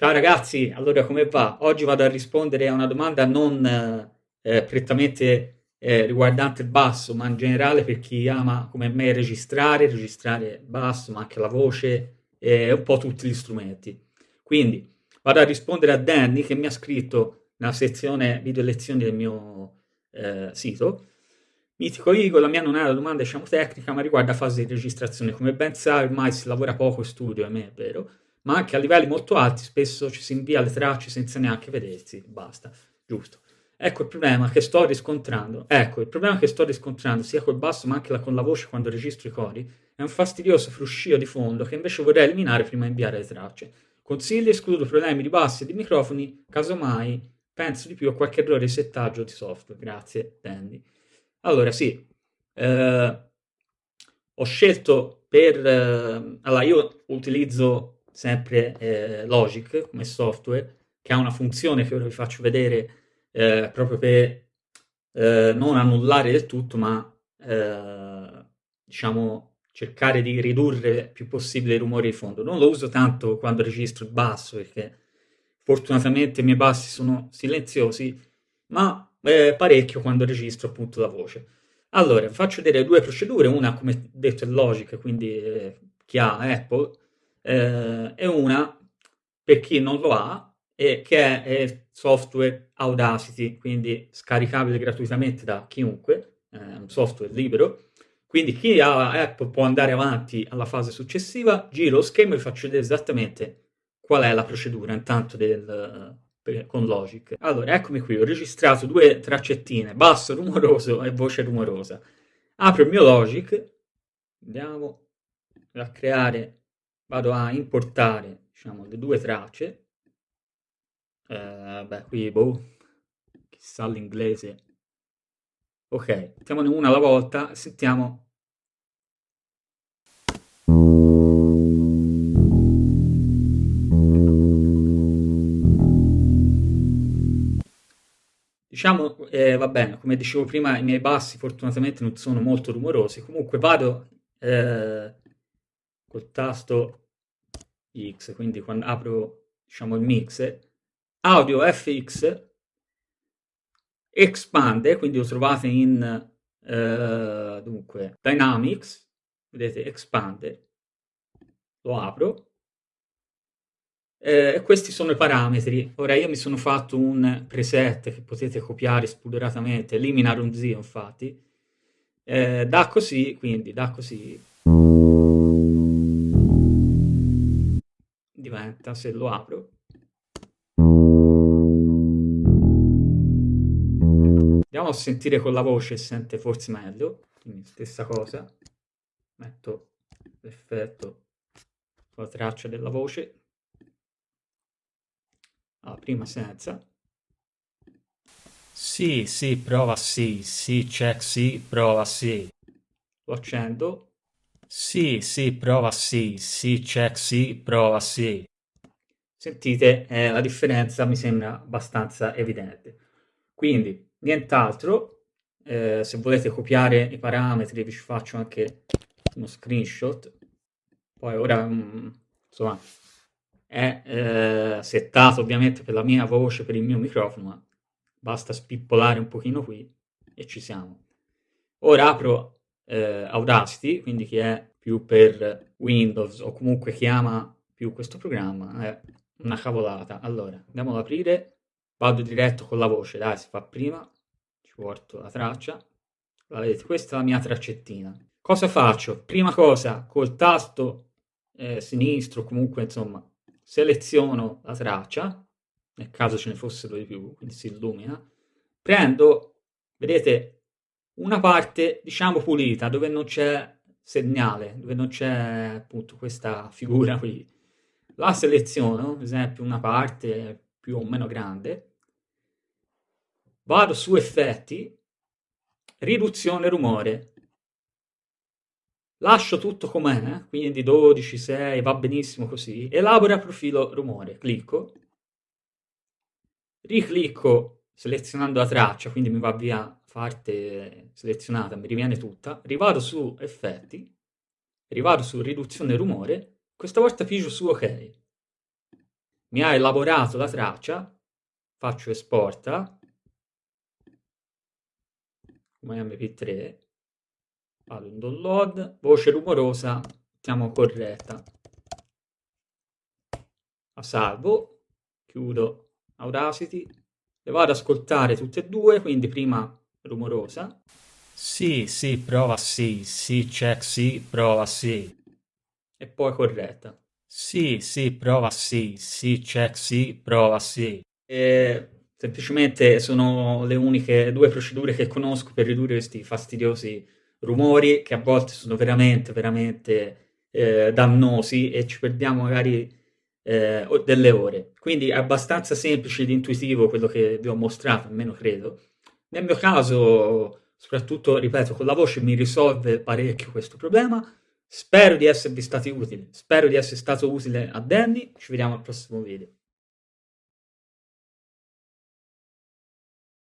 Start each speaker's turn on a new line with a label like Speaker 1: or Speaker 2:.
Speaker 1: Ciao ragazzi, allora come va? Oggi vado a rispondere a una domanda non eh, prettamente eh, riguardante il basso, ma in generale per chi ama come me registrare, registrare basso, ma anche la voce e un po' tutti gli strumenti. Quindi vado a rispondere a Danny che mi ha scritto nella sezione video lezioni del mio eh, sito. Mitico Igor, la mia non è una domanda diciamo tecnica, ma riguarda fase di registrazione. Come ben sai, ormai si lavora poco studio, a me è vero, ma anche a livelli molto alti spesso ci si invia le tracce senza neanche vedersi, basta, giusto. Ecco il problema che sto riscontrando, ecco, il problema che sto riscontrando sia col basso ma anche con la voce quando registro i cori è un fastidioso fruscio di fondo che invece vorrei eliminare prima di inviare le tracce. Consigli, escludo problemi di bassi e di microfoni, casomai penso di più a qualche errore di settaggio di software. Grazie, Dandy. Allora, sì, eh, ho scelto per... Eh, allora, io utilizzo sempre eh, Logic come software, che ha una funzione che ora vi faccio vedere eh, proprio per eh, non annullare del tutto, ma eh, diciamo cercare di ridurre il più possibile i rumori di fondo. Non lo uso tanto quando registro il basso, perché fortunatamente i miei bassi sono silenziosi, ma eh, parecchio quando registro appunto la voce. Allora, faccio vedere due procedure, una come detto è Logic, quindi eh, chi ha Apple, eh, e una per chi non lo ha, e che è software Audacity, quindi scaricabile gratuitamente da chiunque, è un software libero. Quindi chi ha Apple può andare avanti alla fase successiva, giro lo schermo e vi faccio vedere esattamente qual è la procedura intanto del, per, con Logic. Allora, eccomi qui, ho registrato due traccettine, basso rumoroso e voce rumorosa. Apro il mio Logic, andiamo a creare, vado a importare, diciamo, le due tracce, eh, beh, qui, boh, chissà l'inglese. Ok, mettiamone una alla volta, sentiamo. Diciamo, eh, va bene, come dicevo prima, i miei bassi fortunatamente non sono molto rumorosi, comunque vado eh, col tasto X, quindi quando apro diciamo, il mixer, Audio FX expande, quindi lo trovate in eh, dunque, Dynamics, vedete expande, lo apro, eh, questi sono i parametri. Ora io mi sono fatto un preset che potete copiare spudoratamente, elimina ronzio infatti, eh, da così, quindi da così, diventa, se lo apro, Andiamo a sentire con la voce, sente forse meglio, quindi stessa cosa, metto l'effetto sulla traccia della voce, ah, prima senza, sì, sì, prova sì, sì, check sì, prova sì, lo accendo, sì, sì, prova sì, sì, check sì, prova sì. Sentite, eh, la differenza mi sembra abbastanza evidente. Quindi, nient'altro, eh, se volete copiare i parametri vi faccio anche uno screenshot, poi ora mm, insomma è eh, settato ovviamente per la mia voce, per il mio microfono, ma basta spippolare un pochino qui e ci siamo. Ora apro eh, Audacity, quindi chi è più per Windows o comunque chi ama più questo programma è una cavolata. Allora, andiamo ad aprire vado diretto con la voce, dai, si fa prima, ci porto la traccia, la vedete, questa è la mia traccettina. Cosa faccio? Prima cosa, col tasto eh, sinistro, comunque, insomma, seleziono la traccia, nel caso ce ne fossero di più, quindi si illumina, prendo, vedete, una parte, diciamo, pulita, dove non c'è segnale, dove non c'è appunto questa figura qui. La seleziono, ad esempio, una parte più o meno grande, Vado su effetti, riduzione rumore. Lascio tutto com'è, quindi 12, 6, va benissimo così. Elabora profilo rumore, clicco. Riclicco selezionando la traccia, quindi mi va via parte selezionata, mi riviene tutta. Rivado su effetti, rivado su riduzione rumore, questa volta pigio su ok. mi ha elaborato la traccia, faccio esporta come mp3, vado in download, voce rumorosa, mettiamo corretta, la salvo, chiudo Audacity, le vado ad ascoltare tutte e due, quindi prima rumorosa, sì, sì, prova sì, sì, check sì, prova sì, e poi corretta. Sì, sì, prova sì, sì, check sì, prova sì. E semplicemente sono le uniche due procedure che conosco per ridurre questi fastidiosi rumori che a volte sono veramente, veramente eh, dannosi e ci perdiamo magari eh, delle ore. Quindi è abbastanza semplice ed intuitivo quello che vi ho mostrato, almeno credo. Nel mio caso, soprattutto, ripeto, con la voce mi risolve parecchio questo problema. Spero di esservi stati utili, spero di essere stato utile a Danny, ci vediamo al prossimo video.